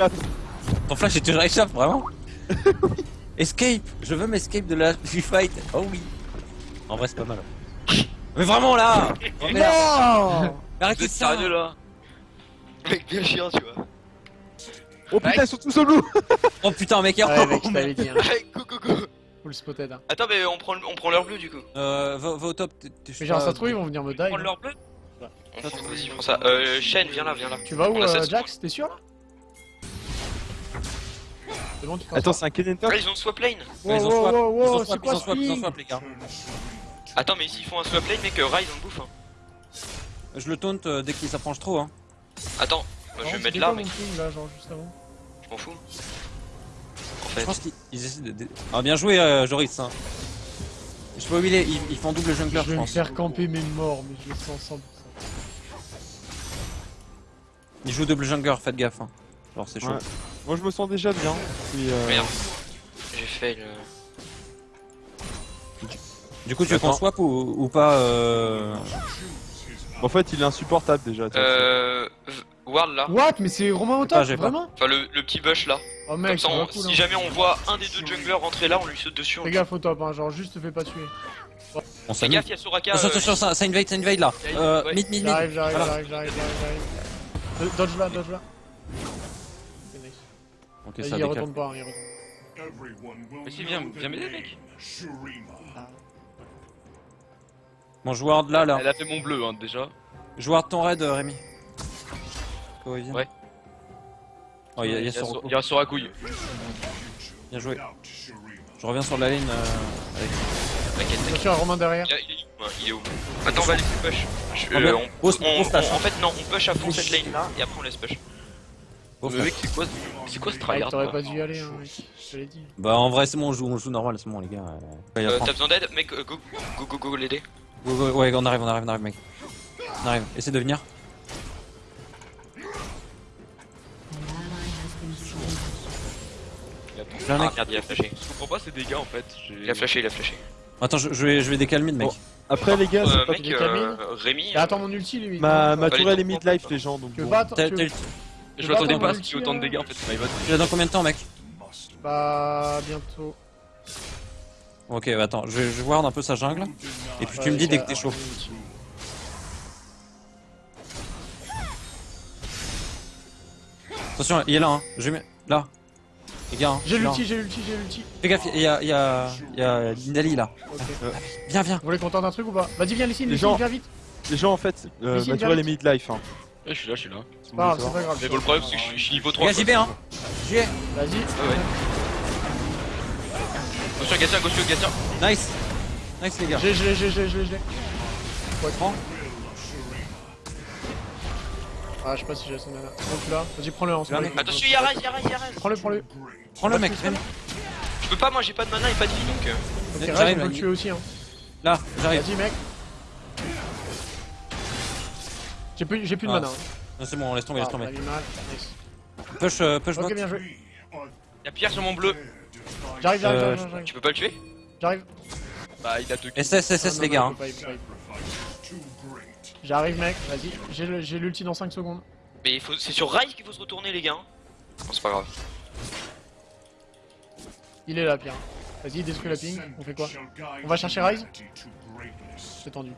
échappe. Ton flash est toujours échappe, vraiment Escape Je veux m'escape de la du fight. Oh oui. En vrai, c'est pas mal. Mais vraiment là Oh merde Non Arrêtez ça sérieux là Mec, bien chiant, tu vois. Oh putain, ils sont tous au loup Oh putain, mec, Ouais, mec, je t'avais dit. Hein. Go go Full spotted. Hein. Attends, mais on prend, on prend leur bleu du coup. Euh, va, va au top. sais Mais genre, ça se trouve, ils vont venir me die. Prendre hein. leur bleu On prend- Vas-y, prends ça. Euh, Shen, viens là, viens là. Tu vas où, On euh, Jax T'es sûr là Attends, c'est un Ah, ils ont swap lane ils ont swap, wow, wow, ils ont swap, ils ont swap, ils ont ping swap, les gars. Attends, mais s'ils font un swap lane, mec, euh, Ryze on le bouffe. Hein. Je le taunt euh, dès qu'il s'approche trop, hein. Attends, bah, je vais mettre c'était là, quoi mec. mon ping, là, genre juste avant Je m'en fous. En Je fait, pense qu'ils ils essaient de... Ah, bien joué, euh, Joris, hein. Je sais pas où il est, ils, ils font double jungler, Je je vais me pense. faire camper mes morts, mais je le sens 100%. Ils jouent double jungler, faites gaffe, hein. Genre, c'est chaud. Ouais. Moi je me sens déjà bien. Puis, euh, merde. J'ai fait le. Du coup, tu veux qu'on swap ou, ou pas euh... En fait, il est insupportable déjà. Euh. Ward là. What? Mais c'est Romain au top, j'ai pas. vraiment? Enfin, le, le petit bush là. Oh Comme mec, ça, c'est on- pas cool. si hein. jamais on voit un des deux junglers rentrer là, on lui saute dessus. Fais gaffe au top, hein, genre juste te fais pas tuer. On Fais gaffe, y'a Soraka. Attention, euh, attention, ça, ça invade, ça invade là. Euh, Ouais. mid, mid, mid. J'arrive, j'arrive, j'arrive, j'arrive. Euh, Dodge là, dodge là. Ok. Ok, ça il décale. retourne pas, il retourne. Vas-y, viens, viens m'aider, mec. Bon, je ward là, là. Elle a fait mon bleu hein, déjà. Je ward ton raid, euh, Rémi. Oh, il vient. Ouais. Oh, il y a, il y a sur- il y sur la couille. Bien joué. Je reviens sur la lane euh, avec. T'inquiète, t'inquiète. Un Romain derrière. Il, y a- il est- ouais, il est où Attends, on va laisser push. Je- Ah, euh, on- on- on-. En fait, non, on push à fond cette lane là et après on laisse push. Oh, mec, c'est quoi, ce- c'est quoi ce Mec, tryhard t'aurais pas dû y aller, hein, mec. Je te l'ai dit. Bah, en vrai, c'est bon, on joue, on joue normal, c'est bon, les gars. euh, Euh. T'as besoin d'aide Mec, euh, go, go, go, go, l'aider. Ouais, ouais, ouais, on arrive, on arrive, on arrive, mec. On arrive, essaie de venir. Il a Ah mec. merde, il a flashé. Je comprends pas ces dégâts en fait. Il a flashé, il a flashé. Attends, je, je vais, je vais décalmer, mec. Bon. Après, les gars, Euh, c'est pas- mec, euh, Rémi. Et attends mon ulti, lui. ma, ma tourelle est mid-life, les gens. Donc bon. T'as- Je m'attendais pas à ce qu'il y ait autant de dégâts en fait. Il l'as dans combien de temps, mec Bah, bientôt. Ok, bah, attends, je vais, je ward un peu sa jungle. Et puis tu me dis dès que t'es chaud. Attention, il est là, hein. Je mets. Là. Les gars, hein. J'ai l'ulti, j'ai l'ulti, j'ai l'ulti. Fais gaffe, il y a, il y a, il y a Lindali là. Ok. Viens, viens. Vous voulez qu'on tente un truc ou pas? Vas-y, viens, Lysine, Les gens- viens vite. Les gens, en fait, euh, Ici, ma viens tourelle est mid-life. Hein. Ouais, je suis là, je suis là. c'est pas grave. Mais bon, le problème c'est que je suis- niveau 3. Les gars, j'y vais, hein. J'y vais. Vas-y. Ouais, ouais. Attention, Gatien, Gatien. Nice. Nice, les gars. J'ai, j'ai, j'ai, j'ai, j'ai. Ouais, prends. Ah, je sais pas si j'ai son mana. Tu l'as. Vas-y, prends-le en ce moment. Attention, y'a Ryze, y'a Ryze, y'a. Prends-le, prends-le. Prends le mec. Je peux pas, moi j'ai pas de mana et pas de vie donc. euh, Ok, J'arrive, Ryze, on là, peut le tuer aussi, hein. Là, j'arrive. Vas-y, mec. J'ai plus, j'ai plus de Ah. mana. hein. Non, C'est bon, laisse tomber, laisse Ah, tomber. Push, euh, push. Ok, bien joué. Y'a Pierre sur mon bleu. J'arrive, j'arrive, Euh, j'arrive, j'arrive. Tu peux pas le tuer? J'arrive. Bah, il a deux SS, Ah, SS, non, les gars. hein. J'arrive, mec. Vas-y. J'ai l'ulti dans 5 secondes. Mais il faut... c'est sur Ryze qu'il faut se retourner, les gars. hein. Bon, c'est pas grave. Il est là, Pierre. Vas-y, détruis la ping. On fait quoi? On va chercher Ryze C'est tendu.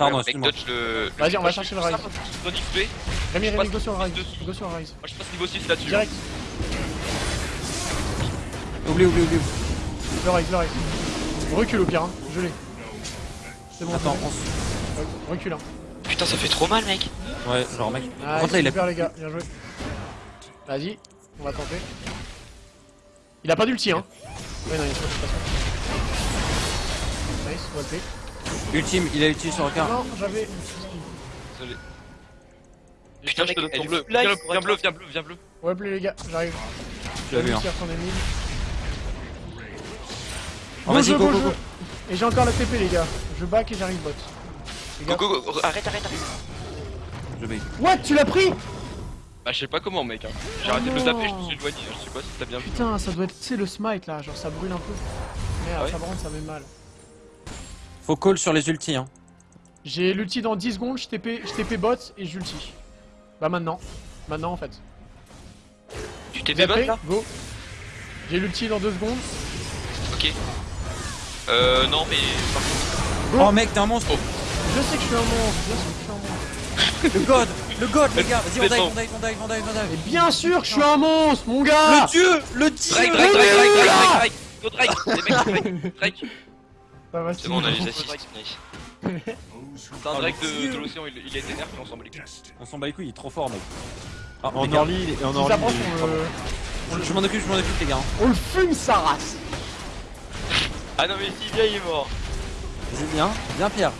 Pardon, Ouais, mec, excuse-moi. dodge le. Vas-y, on va chercher le XP. Rémi, Rémi, go sur le dessus. Go sur le Ryze. Moi je passe niveau 6 là-dessus. Direct. Oublie, oublie, oublie. Le Ryze, le Ryze. Recule au pire, hein. Je l'ai. C'est bon. Attends, on. Recule, hein. Putain, ça fait trop mal, mec. Ouais, genre, mec. Ah, Par contre, là, il a. super, les gars. Bien joué. Vas-y. On va tenter. Il a pas d'ulti, hein. Ouais, non, il a pas de Nice, well played. Ultime, il a ulti sur le car. Non, j'avais. Désolé. Putain, je te donne ton bleu. Viens, bleu, viens bleu, viens bleu. Ouais, play, les gars. J'arrive. Tu l'as vu, hein. Tire son ennemi. Oh, vas-y, go, go, go. Et j'ai encore la TP, les gars. Je back et j'arrive bot. Go, go, go. Arrête, arrête, arrête. Je vais. What Tu l'as pris? Bah, je sais pas comment, mec. hein. J'ai arrêté de le taper, je me suis éloigné. Je sais pas si t'as bien vu. Putain, ça doit être, tu sais, le smite là. Genre, ça brûle un peu. Merde, Ah ouais ça brûle, ça met mal. Faut call sur les ultis, hein. J'ai l'ulti dans 10 secondes, je TP, je TP bot et j'ulti. Bah maintenant. Maintenant en fait. Tu êtes bot là Go. J'ai l'ulti dans deux secondes. Ok. Euh, non, mais. par contre, Oh mec, t'es un monstre. Je sais que je suis un monstre, bien sûr que je suis un monstre. Le god, le god, les gars. Vas-y, on dive, on dive, on dive, on dive, on dive. Mais bien sûr que je suis un monstre, mon gars Le dieu, le dieu. Drake, Drake, Drake, Drake, Drake, Drake, Drake. C'est bon, on a les assists. C'est un Drake de, de l'océan, il, il a été nerf, on s'en bat les couilles. On s'en bat les couilles, il est trop fort, mec. Ah, En early, et en Si est bon. le- Je m'en occupe, je m'en occupe, les gars. on le fume sa race Ah non, mais Sylvia il est mort. Vas-y, viens, viens, Pierre.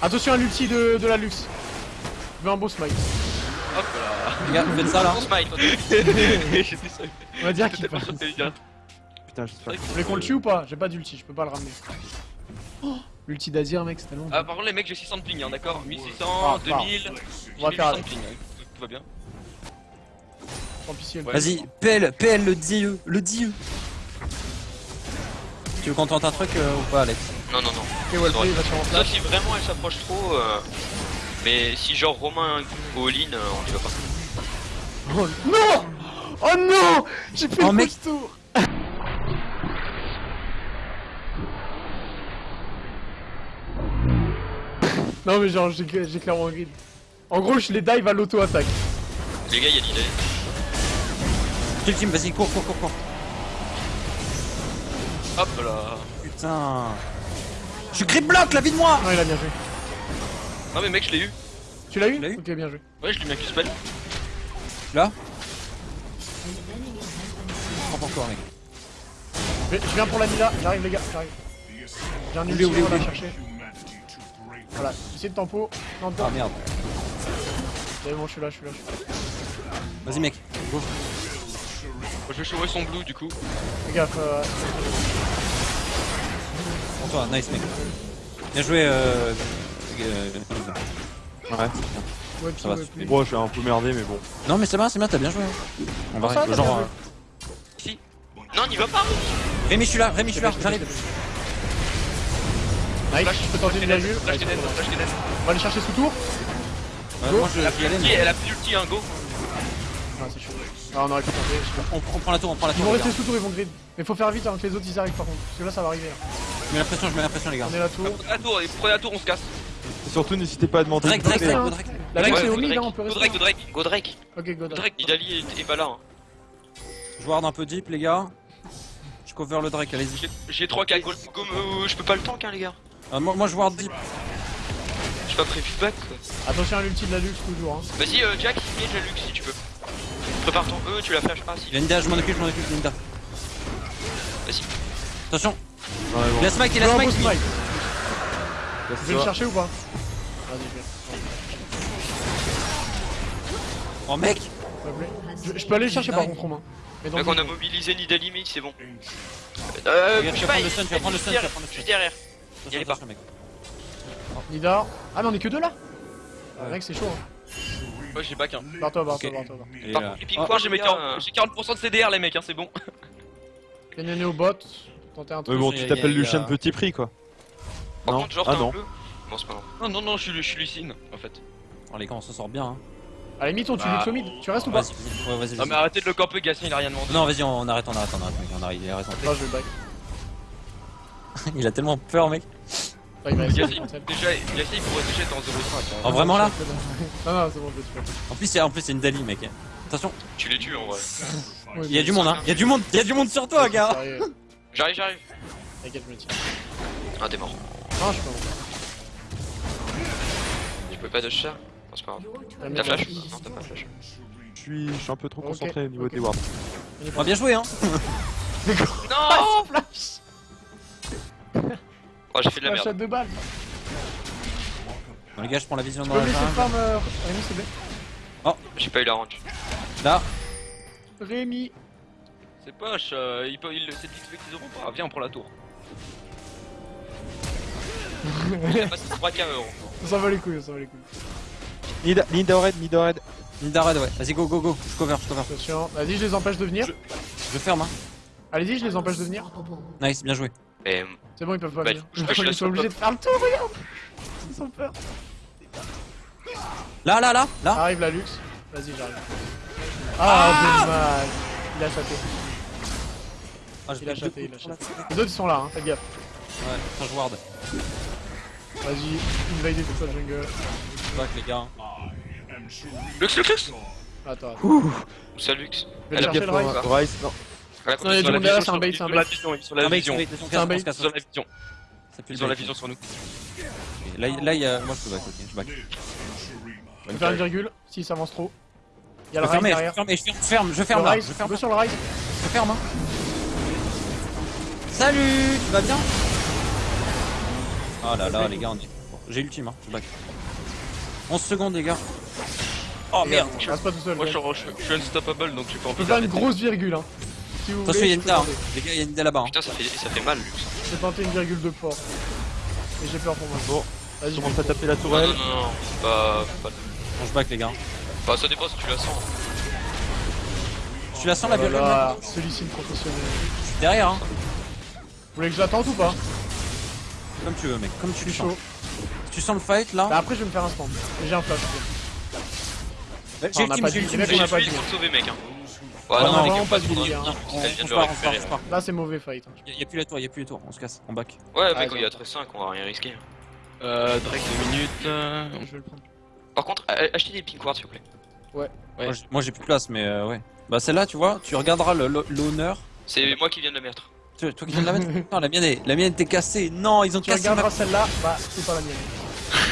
Attention à l'ulti de, de la luxe. Je veux un beau smite. Hop là. Les gars, faites ça là. On va dire qu'il passe. Putain, j'espère. Vous voulez qu'on le tue ou pas J'ai pas d'ulti, je peux pas le ramener. Oh, l'ulti d'Azir, mec, c'était long. Ah, par contre, les mecs, j'ai 600 de ping, hein, d'accord 1600, Ah, 2000. On va j'ai faire 800 avec. de ping, hein, tout, va bien. Ouais. Vas-y, PL, PL, le dieu, le dieu. Tu veux qu'on tente un truc euh, ou pas, Alex? Non, non, non. Ok, Wallplay, il va si vraiment elle s'approche trop. euh, Mais si genre Romain all-in, euh, on y va pas. Oh non Oh non J'ai fait Oh, le mec. tour Non mais genre j'ai clairement grid. En gros je les dive à l'auto-attaque. Les gars, il y a l'idée. Kill team, vas-y, cours, cours, cours, cours. Hop là. Putain. Je suis grip block, la vie de moi Non il a bien joué. Non, mais mec, je l'ai eu. Tu l'as eu Tu l'as eu Ok bien joué. Ouais, je lui ai mis un Q-spell. Là Prends pas encore, mec. Je je viens pour la Mila, j'arrive les gars, j'arrive. J'ai un ulti, on va chercher. Voilà, essayez de tempo. Non, Ah non, merde. c'est bon, je suis là, je suis là. je suis là. Vas-y, mec. Go. Je vais chauffer son blue du coup. Fais gaffe, euh, Pour toi, nice, mec. Bien joué, euh. euh, Ouais, c'est bien. ouais, Ça va, ouais, c'est. Bon, je suis un peu merdé, mais bon. Non, mais c'est bien, c'est bien, t'as bien joué. hein. On va Ça, t'as genre. euh, joué. Non, n'y va pas Rémi, je suis là, Rémi, je suis là, j'arrive. Nice, je peux tenter. Flash flash. On va aller chercher sous tour. Elle a plus d'ulti, mais- elle a plus d'ulti, hein, go. Ah, c'est chaud. Ah, on aurait pu tenter. je sais pas. On, on prend la tour, on prend la Ils tour. vont les gars. rester sous tour, ils vont grid. Mais faut faire vite avant que les autres ils arrivent par contre. Parce que là ça va arriver. hein. Je mets la pression, je mets la pression, les gars. On est la tour. Prenez la tour, et prenez la tour, on se casse. Et surtout, n'hésitez pas à demander. Drake, Drake, Drake, Drake, go Drake. La Ouais, Vex est go au mid, Drake. hein, on peut Go rester. Drake, go Drake. Go Drake. Ok, go Go Drake. Drake. Idali est, est pas là. Hein. Je ward un peu deep, les gars. Je cover le Drake, allez-y. J'ai- J'ai 3K gold. Go, euh, je peux pas le tank, hein, les gars. Euh, moi, moi, je ward deep. J'ai pas prévu de back. quoi. Attention à l'ulti de la luxe toujours. Hein. Vas-y, euh, Jack, engage la luxe si tu peux. Prépare ton E, tu la flash. Ah, si. Linda, je m'en occupe, je m'en occupe, Linda. Vas-y. Attention, Ouais, bon. il a smite, il Je a smite. smite. Vous voulez le chercher ou pas Vas-y, je vais. Oh mec. Je, je peux aller le chercher par contre, Romain. Mais Donc on a mobilisé Nidali mid, c'est bon. Euh, je vas pas, prendre le stun, tu vas prendre le stun, tu vas prendre le stun. derrière. Attention, allez pas. attention, mec. Nidar. Ah, mais on est que deux là Ah, Ouais. Mec, c'est chaud. Hein. Ouais, j'ai back, hein. Barre-toi, barre-toi, barre-toi. barre-toi. Et, Par euh, contre, oh, ping Moi j'ai mes les 40%, gars, euh, j'ai 40% de CDR les mecs, hein, c'est bon. Néné au bot. Tentez un truc. Mais bon, Il y tu a- t'appelles il y a- Lucien Petit Prix, quoi. Par Non. contre, genre, Ah t'as non. un bleu. Bon, c'est pas grave. Non, non, non, je suis, Lucine en fait. Oh les gars, on s'en sort bien. Hein. À la limite, on tue Bah. Lux au mid. Tu restes ou pas ouais, vas-y. Ah, mais arrêtez de le camper, Gatien, il a rien demandé. Non, vas-y, on, on arrête, on arrête, on arrête, mec, on arrête, il a raison. Moi, je vais le back. il a tellement peur, mec. Ah, il va de déjà, il pourrait déjà être en 0,5. Oh, hein. vraiment là Non, non, c'est bon, je. En plus, c'est en plus, c'est une Dali, mec. Attention, Tu les tues en vrai. Il y a du monde, hein. Il y a du monde, il y a du monde sur toi, gars. J'arrive, j'arrive. T'inquiète, je me tiens. Ah, t'es mort. Non, je suis pas peux pas dodge ça Non, c'est pas grave. Ah, T'as non. flash Non, t'as pas flash. Je suis, je suis un peu trop concentré au niveau des wards. Oh, bien joué, hein. Non Flash Oh, j'ai fait de la à merde. deux balles. Bon, les gars, je prends la vision Tu dans peux la jungle. euh, Rémi, plaît J'ai pas eu la range. Là, Rémi. C'est poche, euh, il peut, il, c'est vite fait qu'ils auront pas. Viens, on prend la tour. Il a passé 3K euros. On s'en va les couilles, on s'en va les couilles. Nida, Nida red, Nida red. Linda red, ouais. Vas-y, go, go, go. Je cover, je cover. Attention. Vas-y, je les empêche de venir. Je ferme, hein. Allez-y, je les empêche de venir. Nice, bien joué. Et C'est bon, ils peuvent pas Bah, venir. je Ils sont obligés de faire le tour, regarde Ils ont peur. Là, là, là, là. Arrive la luxe. Vas-y, j'arrive. Ah, dommage. Il a chaté. Ah, Il a deux il a la- Les autres ils sont là, hein, faites gaffe. Ouais, putain, je ward. Vas-y, invade tout ça jungle. Back les gars. Lux, Lux, Lux Attends, attends. Ou ça Lux. Elle a Gaffe le Rise, non. Ouais, Non, il y a ils du ont la monde derrière, vision c'est un sur- bait, c'est un bait. la vision, ils ont la vision. Ils ont la vision. ça Ils ont la vision sur nous. Là, là, il y a... moi je peux back, ok, je back. Je vais faire une virgule, s'il s'avance trop. Il y a Je le je derrière. ferme, je ferme, je ferme là, rise, je ferme, sur le rise. je ferme. hein. Salut, tu vas bien? Oh là là, les gars, on est... J'ai ultime, hein, je back. 11 secondes, les gars. Oh merde Je reste pas tout seul. Moi, je je suis, je unstoppable donc j'ai pas peux envie faire une grosse virgule, hein. Si vous Attention, voulez, il y a je une tenter. Les gars, il y a une dame là-bas. hein. Putain, ça fait, ça fait mal, Lux. Je vais tenter une virgule de fort. Et j'ai peur pour moi. Bon, Vas-y, commence à taper la tourelle. non, non, non. Pas, pas... Bon, je back, les gars. Bah, ça dépend si tu la sens. Tu la sens la Oh là virgule là, Celui-ci, le professionnel. Je suis derrière, hein. Vous voulez que je l'attende ou pas? Comme tu veux, mec, comme tu le sens. chaud. Tu sens le fight là Bah après, je vais me faire un stand. Et J'ai un flash. J'ai on ultime, pas j'ai ultime, les j'ai on J'ai sont sauvés, mec. Hein. Ah Ouais, non, non, non, hein. On, Elle vient on de se le part, on se part, récupérer. on se part. Là, c'est mauvais fight. hein. Y'a y a plus la tour, y'a plus les tours, on se casse, on back. Ouais, Ah, mec, quand il y a bon. très 5, on va rien risquer. Euh, Drake 2 minutes. euh, Je vais le prendre. Par contre, achetez des pink wards, s'il vous plaît. Ouais. Moi, j'ai- Moi j'ai plus de place, mais euh, ouais. Bah celle-là, tu vois, tu regarderas l'honneur. C'est moi qui viens de la mettre. Tu- Toi qui viens de la mettre? Non, la mienne, est, la mienne était cassée. Non, ils ont Tu cassé ma... regarderas celle-là, bah c'est pas la mienne.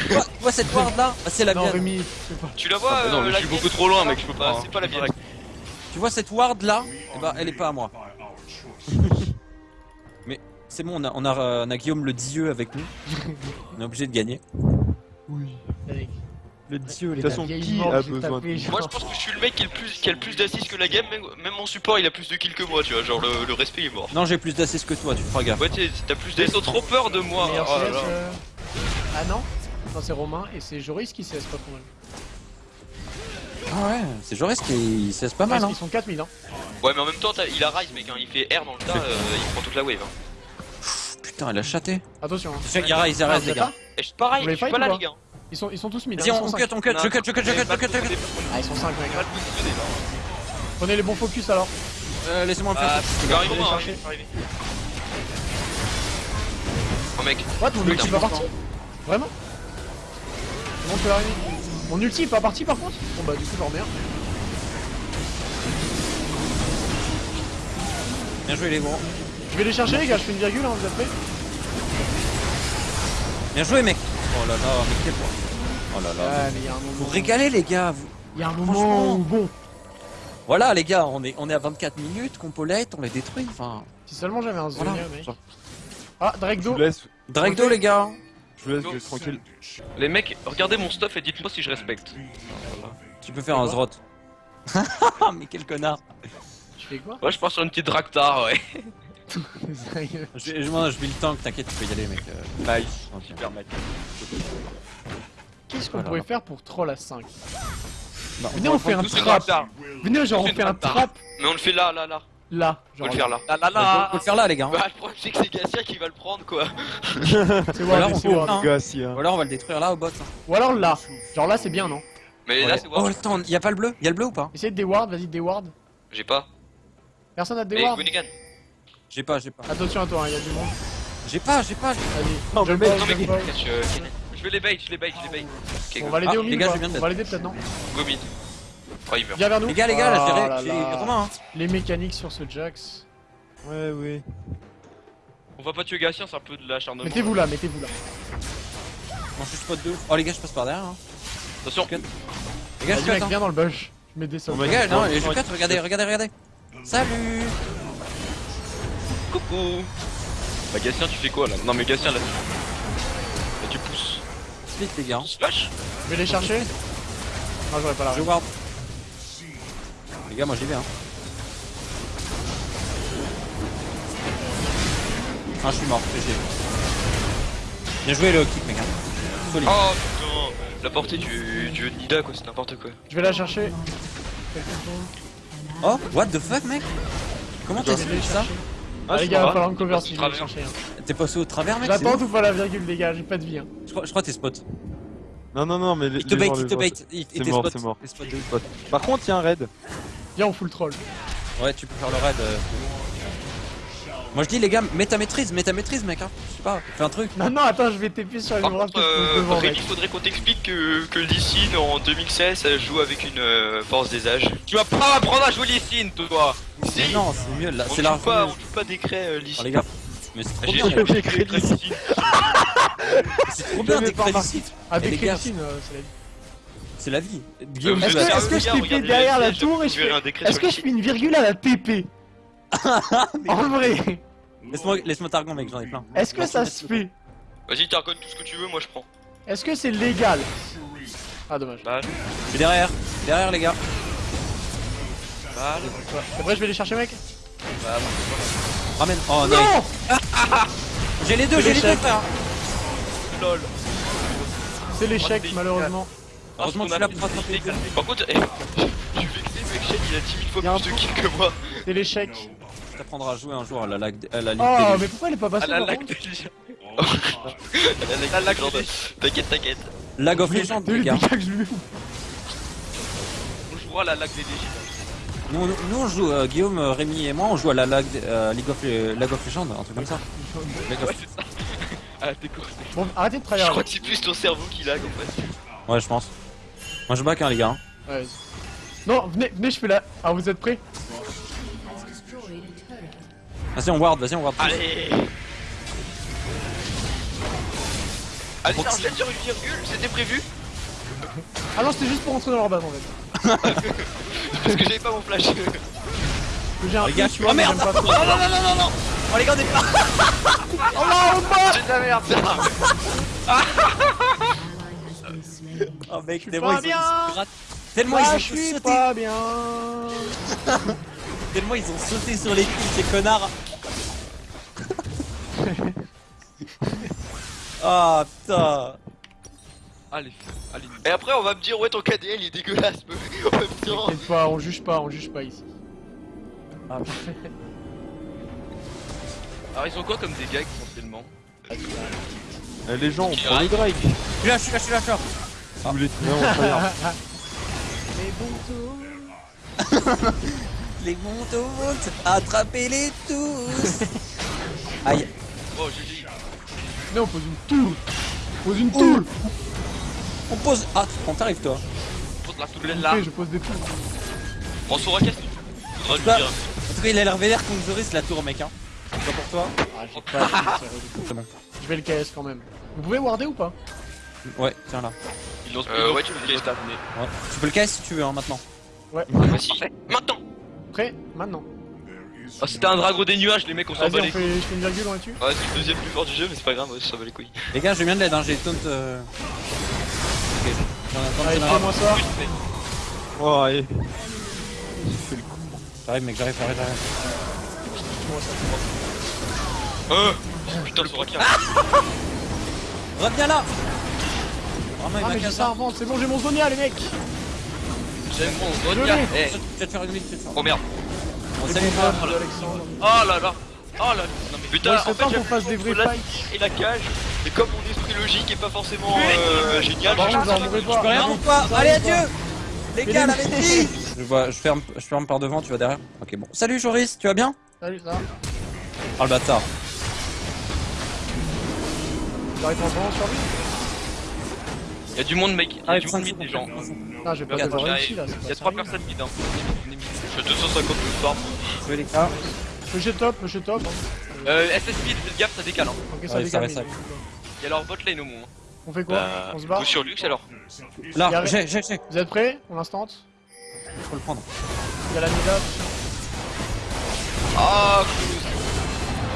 Tu vois, tu vois cette ward là bah, C'est la non, mienne. Rémi, pas. Tu la vois Ah, bah non, euh, mais je la suis beaucoup trop loin, mec, je peux Bah, pas. c'est pas la mienne. Tu vois cette ward là Eh bah elle est pas à moi. mais c'est bon, on a, on, a, euh, on a Guillaume le dieu avec nous. on est obligé de gagner. Oui. Le dieu, de Les toute façon, qui a besoin de. Moi, je pense que je suis le mec qui a le plus, qui a le plus d'assists que la game. Même, même mon support, il a plus de kills que moi, tu vois. Genre, le, le respect est mort. Non, j'ai plus d'assists que toi, tu feras gaffe. Ouais, t'as plus d'assists. Ils ont trop peur de moi. Oh là CS, là. euh, Ah non Non, c'est Romain et c'est Joris qui CS pas trop mal. Ah ouais, c'est Joris qui c'est pas mal hein. qu'ils sont 4000 hein. Ouais, mais en même temps, il a rise, mec. Hein. Il fait R dans le tas, euh, il prend toute la wave. Hein. Putain, elle a chaté. Attention. Hein. Il y a Rise, il y a Ah, Rise, vous les gars. Et je pareil, Vous voulez je suis fight pas là, les gars. Ils sont, ils sont tous mid. hein, Vas-y, ils on, cut, on cut, je cut, je cut, je cut, je cut, je cut. Ah, ils sont 5 mec. Prenez les bons focus alors. Euh, laissez-moi le Ah, faire. il va arriver, Allez moi, chercher. arriver. Oh, mec. What Mon ulti Putain, pas parti Vraiment? Comment tu l'as arrivé Mon ulti est pas parti par contre Bon bah du coup j'en remets un. Bien joué les gros. Je vais les chercher les gars, je fais une virgule hein, vous êtes prêts Bien joué mec. Oh là là, mais quel point. Oh là là. Ouais mais il y a un moment. Vous régalez les gars. vous- Il y a un moment où bon. Voilà les gars, on est, on est à 24 minutes, compolette, on les détruit. Enfin, Si seulement j'avais un voilà. Zonia mec. Ah Drake Do. laisse, Dragdo les gars. Je vous laisse, je laisse tranquille. Les mecs, regardez mon stuff et dites-moi si je respecte. Tu peux faire un zrot. mais quel connard. Tu fais quoi? Ouais, je pars sur une petite Draktar, ouais. Sérieux Je, je, moi, je vis le tank, t'inquiète, tu peux y aller mec. Euh, Nice. Super mec. Qu'est-ce qu'on Voilà. pourrait faire pour troll à 5 Bah, Venez on fait un trap. Venez genre On fait un trap Mais on le fait là, là, là. Là. Genre va le faire là. Bah, faut, la. faut le faire là les gars. hein. Bah, le problème, c'est que c'est Gassia qui va le prendre, quoi. C'est Voilà, Ward, on hein. Ou alors on va le détruire là au bot. hein. Ou alors là. Genre là c'est bien non? Mais là, c'est oh attends, y a pas le bleu? Y a le bleu ou pas? Essayez de déward, vas-y déward. J'ai pas. Personne a déward. J'ai pas, j'ai pas. Attention à toi, il y a du monde. J'ai pas, j'ai pas. Vas-y. Non, mais ball, Non, mais. Je vais les bait, je les bait, je les bait. On va l'aider Ah, au les mid gars, ou je pas viens de On va l'aider peut-être non? Go mid. Oh, il meurt. Viens vers nous Les gars, les gars, là, Oh j'ai. Romain. Hein. Les mécaniques sur ce Jax. Ouais, oui. On va pas tuer Gatien, c'est un peu de l'acharnement. Mettez-vous là, mettez-vous là. Bon, je spot deux. Oh les gars, je passe par derrière. Hein. Attention. Les gars, je cut. Hein. viens dans le bush. Je mets des. Oh my Les gars, non, Ouais, je ouais. cut. Regardez, regardez, regardez. Salut. Coucou. Bah Gatien, tu fais quoi là? Non mais Gatien là. Là tu pousses. Split les gars. Slash Je vais les chercher. Non, j'aurais pas la Je ward. Les gars, moi j'y vais. Hein. Ah, je suis mort. GG. Bien joué le kick, mec. Hein. Solide. Oh putain. La portée du, du Nida, quoi, c'est n'importe quoi. Je vais la chercher. Oh, what the fuck, mec? Comment t'as les ça? Ah, les c'est gars, pas va falloir me cover si je pas vais chercher. hein. T'es passé au travers, mec J'attends tout fois la virgule, les gars, j'ai pas de vie. hein. Je crois, je crois que t'es spot. Non, non, non, mais les Il te bait, gens, il te bait. Il mort, spot. c'est mort. Il est spot de ouf. Par contre, il y a un raid. Viens on fout le troll. Ouais, tu peux faire le raid. euh. Moi je dis les gars, mets ta maîtrise, mets ta maîtrise mec hein. Je sais pas, fais un truc. Non, non, attends, je vais TP sur les Par contre, euh, devant, Rémi, mec. il faudrait qu'on t'explique que, que Lee Sin en 2016 elle joue avec une euh, force des âges. Tu vas pas apprendre à jouer les signes, toi Si, Mais non, c'est mieux là, on c'est joue la pas, on joue pas décret euh, Lee Oh, les gars, mais c'est trop bien, les c'est trop bien des crédits. remarqué. Ah, des c'est la vie. C'est la vie. Guillaume, Est-ce que, est-ce que je TP derrière la tour et je fais... Est-ce que je fais une virgule à la TP En vrai Laisse-moi laisse-moi t'argon mec, j'en ai plein. Est-ce que ça se fait Vas-y, t'argonnes tout ce que tu veux, moi je prends. Est-ce que c'est légal? Ah, dommage. Bah, Je suis derrière, derrière les gars. bah, Après, je vais les chercher, mec? Bah, Ramène. Oh nice. Non J'ai les deux, j'ai les deux frère. lol. C'est l'échec, Oh, malheureusement. Heureusement que tu l'as des Par contre, eh, je suis vexé, mec, Shane, il a 10 000 fois plus de kills que moi. C'est l'échec. T'apprendras à jouer un jour à la lag, à la ligue Oh, des mais légendes. pourquoi elle est pas À passée la par lac contre de. La La lac de. T'inquiète, t'inquiète. Lag of Legend les le gars. je On jouera à la lac des Légions. Nous, nous, nous, on joue, euh, Guillaume, euh, Rémi et moi, on joue à la lag, euh, League of, Le- lag of Legends, un truc comme ça. Lag Ouais, c'est ça. Ah. Bon, arrêtez de Je travailler. crois que c'est plus ton cerveau qui lag en fait. Ouais, je pense. Moi, je back hein, les gars. Ouais. Non, venez, venez, je fais la... Ah, vous êtes prêts? Vas-y, on ward, vas-y, on ward. Allez Allez, ça enchaîne sur une virgule, c'était prévu Ah non, c'était juste pour rentrer dans leur base, en fait. Parce que j'avais pas mon flash. J'ai un Les gars, tu vois, oh, merde. j'aime pas trop. Oh non, non, non, non, non Oh les gars, on est pas Oh non, on bat J'ai de la merde Oh mec, tellement ils, ont- ils. Tellement Ah, ils ont je suis sauté, pas bien tellement ils ont sauté sur les coups, ces connards. Ah putain. Allez, allez. Et après on va me dire ouais ton KDL il est dégueulasse mais en même temps T'inquiète pas, on juge pas, on juge pas ici. Ah, Alors, ils ont quoi comme dégâts essentiellement? Euh, Les gens, on Qui prend le Drake. Je suis là, je suis là, je suis là, je suis là. Vous voulez non, on tryhard. Les montes, attrapez-les tous. Aïe. Oh, GG. Mais on pose une toule On pose une toule On pose. Ah, on t'arrive toi. Pose la Je toulette le là. je pose des toules. On saura qu'est-ce que Faudra lui Bah. dire. En tout cas, il a l'air vénère contre Zoris la tour, mec. Hein. C'est pas pour toi. Ah, j'ai pas. Je vais le KS quand même. Vous pouvez warder ou pas? Ouais, tiens là. Euh, ouais, tu peux le stats, Ouais. Tu peux le si tu veux, hein, maintenant. Ouais. Vas-y, maintenant Prêt Maintenant. Ah, c'était un dragon des nuages, les mecs, on s'en bat on les fait, je fais une virgule, on est dessus Ouais, c'est le deuxième plus fort du jeu mais c'est pas grave, ouais, ça va les couilles. Les gars, j'ai bien de l'aide, hein. j'ai taunt. Euh... Ok. J'en ai un Allez, fais-moi ça. Oh, allez. J'arrive, mec, j'arrive, j'arrive, j'arrive. Euh Oh putain, Soraka Reviens là Vraiment, il Ah, m'a mais j'ai ça avant, c'est bon, j'ai mon Zonia, les mecs J'aime mon Zonia. l'ai. Eh, faire une te faire. Oh merde ça, Alexandre. Oh là là. Oh là. Non mais Putain, Ouais, en fait qu'on fasse des vrais fights. et la cage Et comme mon esprit logique est pas forcément euh, génial j'ai pas. Je peux rien Ah, bon, Allez, adieu. Les gars, les- la maîtrise je, vois, je, ferme, je ferme par devant, tu vas derrière Ok, bon. Salut Joris, tu vas bien Salut, ça va Oh le bâtard. J'arrive en sur lui Y'a du monde, mec. Y'a du 5 monde mid, les gens. Non, j'ai pas réussi là, Y'a 3 sérieux. personnes mid, hein. On est mid. Je suis à 250 de Je les gars. Monsieur top, monsieur top. Euh, SS mid, faites gaffe, ça décale. Hein. Ok, ça décale. Y'a leur bot lane au moins. On fait quoi Bah, On se bat sur Lux alors Là, j'ai, j'ai, j'ai. Vous êtes prêts On l'instant Faut le prendre. Il y a la Mida. Ah.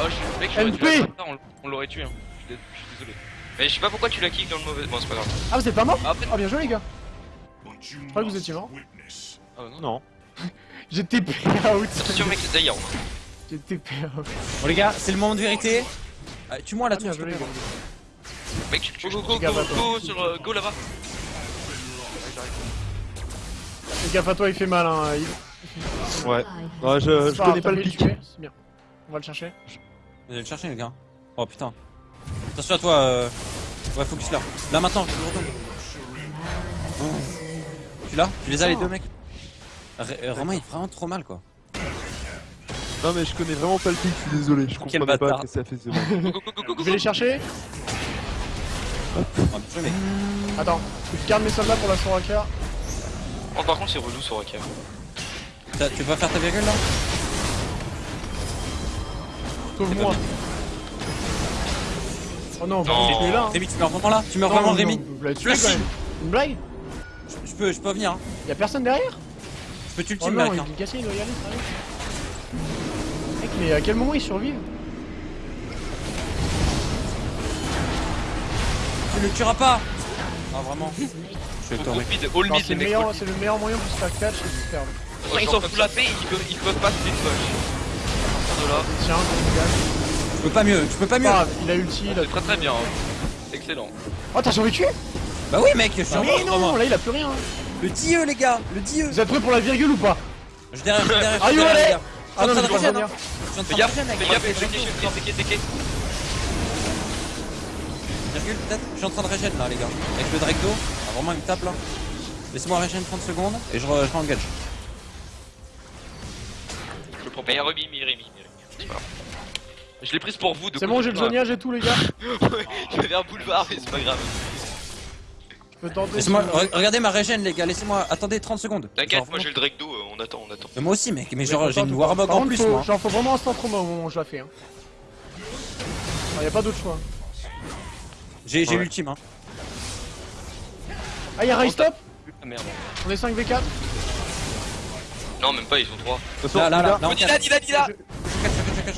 Oh, je mec, j'aurais dû MP. la faire, on, on l'aurait tué. Hein. Je suis je suis désolé. Mais je sais pas pourquoi tu la kick dans le mauvais... Bon c'est pas grave Ah, vous êtes pas mort Ah, après- Ah, bien joué, les gars. Je croyais que vous étiez mort. Ah, non. Non. J'ai TP out. Attention mec, d'ailleurs J'ai TP out. Bon les gars, c'est le moment de vérité. Ah, Tue-moi la Ah, bien tour. joué, les gars. Mec tu Go, go, go, go, toi. go, sur, euh, go là-bas. Fais gaffe à toi, il fait mal, hein. Il... Ouais. Ouais, je, je pas connais pas le pic. tuer, C'est bien. On va le chercher. Vous allez le chercher les gars. Oh putain. Attention à toi. Euh... Ouais, focus là. Là maintenant, je retourne. Oh. Tu l'as Tu les as les deux mecs euh, Romain il est vraiment trop mal quoi. Non mais je connais vraiment pas le pic, je suis désolé. Je Quel comprenais pas bâtard. que ça fait Je vais les chercher. Ah. Attends, je garde mes soldats pour la Soraka. Oh, par contre, c'est relou sur Raka. T'as- Tu vas faire ta virgule là Sauve-moi. Oh non, Non. tu es là. hein. Rémi tu meurs vraiment là Tu meurs Non, vraiment non, Rémi Vous l'avez tué Merci. quand même. Une blague je, je peux, je peux venir. Hein. Y'a personne derrière Je peux tuer le Oh team non, là. il est cassé, il doit y aller, sérieux. Mec, mais à quel moment ils survivent Tu le tueras pas Ah vraiment Je vais Faut le mid, all Non, mid, C'est les le, mecs. meilleur- all c'est le meilleur moyen pour se faire catch et se faire. mid. Ils sont full AP, ils peuvent, ils peuvent pas se défauche. À partir de là, Tiens, je catch. Je peux pas mieux, je peux pas mieux grave, il a ulti, il a C'est très très bien. hein. Excellent. Oh, t'as survécu? Bah oui mec, je suis en Mais mode, non, Romain. là il a plus rien. Le dieu les gars, le dieu Vous êtes prêts pour la virgule ou pas? Je suis derrière, je suis derrière, je Ah, derrière, allez. Ah non, Je mais suis je en train vais de revenir. régène. Je suis en fais train de gaffe, fais mec. gaffe, TK. Virgule peut-être? Je suis en train de régène là les gars. Avec le. Ah, vraiment il me tape là. Laissez-moi régène 30 secondes et je, re- je engage. Je le prends pas. Rémi, Rémi, Rémi. Je l'ai prise pour vous. de C'est bon, j'ai le. Zonia, j'ai tout les gars. Je vais vers boulevard, mais c'est pas grave. Je peux tenter. Laissez-moi, re- regardez ma régène les gars, laissez-moi, attendez 30 secondes. T'inquiète, moi j'ai le Drake d'eau, euh, on attend, on attend. Mais moi aussi mec, mais genre j'ai une Warmog en plus faut- moi. Genre, faut vraiment instant trauma au moment où je la fais. Hein. Ah, y a pas d'autre choix. J'ai Ouais. l'ultime hein. Ah, y'a Rise Stop Ah merde. On est 5v4 Non, même pas, ils sont trois. De toute façon, Là là là, là, là on Dis cache. là, dis là, dis là. Je cache, je cache, je cache.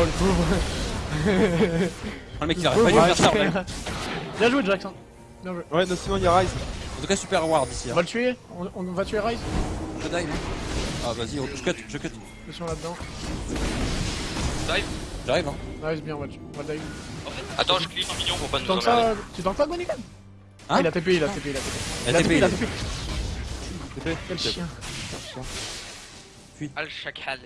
Oh le pauvre. Oh, le mec il arrête pas de faire ça. Bien joué, Jackson. Bien joué. Ouais, non, sinon il y a Rise. En tout cas super ward ici. On Hein. va le tuer on, on va tuer Rise Je dive. Ah vas-y, je cut, je cut. Attention là-dedans. Dive. J'arrive hein. Nice, bien, on tuer. On va le dive. Attends, je clique mignon pour pas Tu nous emmerder. ça Tu tanks pas, Gonigan Hein Ah, il a TP, il a TP, il a TP. Il a TP, TP. TP. Quel chien. Al Chacal.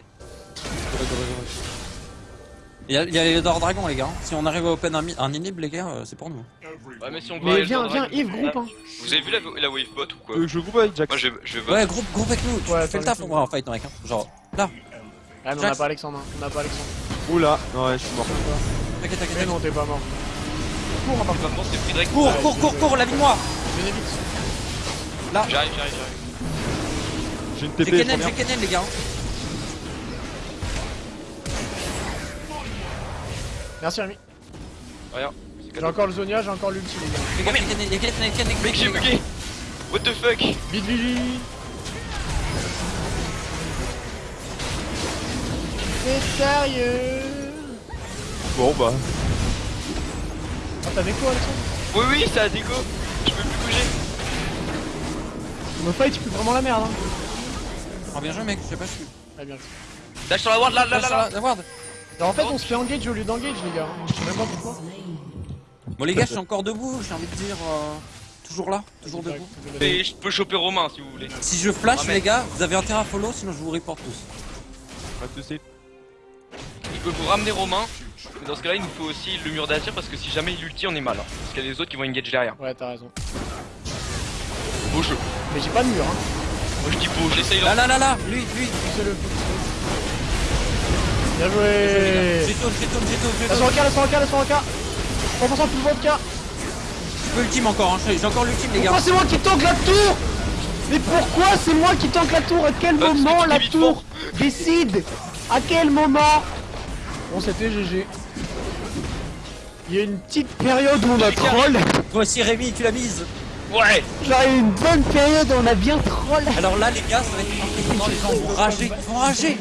Il y a, il y a les Dor Dragons les gars. Si on arrive à open un, un inhib les gars, euh, c'est pour nous. Ouais, mais si on Mais viens, viens, Yves, groupe hein. Vous avez vu la, la wavebot ou quoi que je groupe avec Jack Moi je, je vote. Ouais, groupe, groupe avec nous. Tu Ouais, fais le taf pour moi en fight mec. Hein. Genre là. Ah, mais on a pas Alexandre, hein. on a pas Alexandre. Oula, ouais, je suis mort. T'inquiète, Mais t'inquiète. non, t'es pas mort. Cours, par contre. Maintenant c'est Drake. Cours, cours, cours, cours, lavigne-moi. Bénévite. J'arrive, j'arrive, j'arrive. J'ai une J'ai TP, Kennen, reviens. j'ai Kennen les gars. Merci, Rémi. Rien. J'ai encore le Zonia, j'ai encore l'ulti, les gars. Mec, j'ai bugué What the fuck? Vite, Vili C'est sérieux? Bon bah. Ah, t'avais quoi, Alexandre? Oui, oui, ça a déco Je peux plus bouger Me fight, tu peux vraiment la merde, hein. Oh bien joué mec, je sais pas, je suis. Ah, bien. Dash sur la ward, là, là, là, là. La ward. En fait, on se fait engage au lieu d'engage, les gars. Je sais même pas pourquoi. Bon les gars, je suis encore debout, j'ai envie de dire. euh, Toujours là, toujours debout. Et je peux choper Romain si vous voulez. Si je flash Ah, les gars, vous avez intérêt à follow, sinon je vous report tous. Pas de soucis. Il peut vous ramener Romain. Mais dans ce cas-là, il nous faut aussi le mur d'Azir parce que si jamais il ulti, on est mal. hein. Parce qu'il y a des autres qui vont engage derrière. Ouais, t'as raison. Beau jeu. Mais j'ai pas de mur, hein. Moi je dis beau, j'essaye Là là. là là là, lui, lui. Poussez-le. Bien J'ai joué j'ai tourne, j'ai tourne, j'ai La tourne. Soraka, la Soraka, la Soraka 100% plus vodka Je peux ultime encore, hein, j'ai encore l'ultime les gars. Pourquoi c'est moi qui tank la tour? Mais pourquoi c'est moi qui tank la tour? À quel moment la tour décide? À quel moment? Bon c'était GG. Il y a une petite période où on a troll. Aussi Rémi, tu l'as mise. Ouais Genre une bonne période où on a bien troll. Alors là les gars, ça va être important, les gens vont rager, ils vont rager.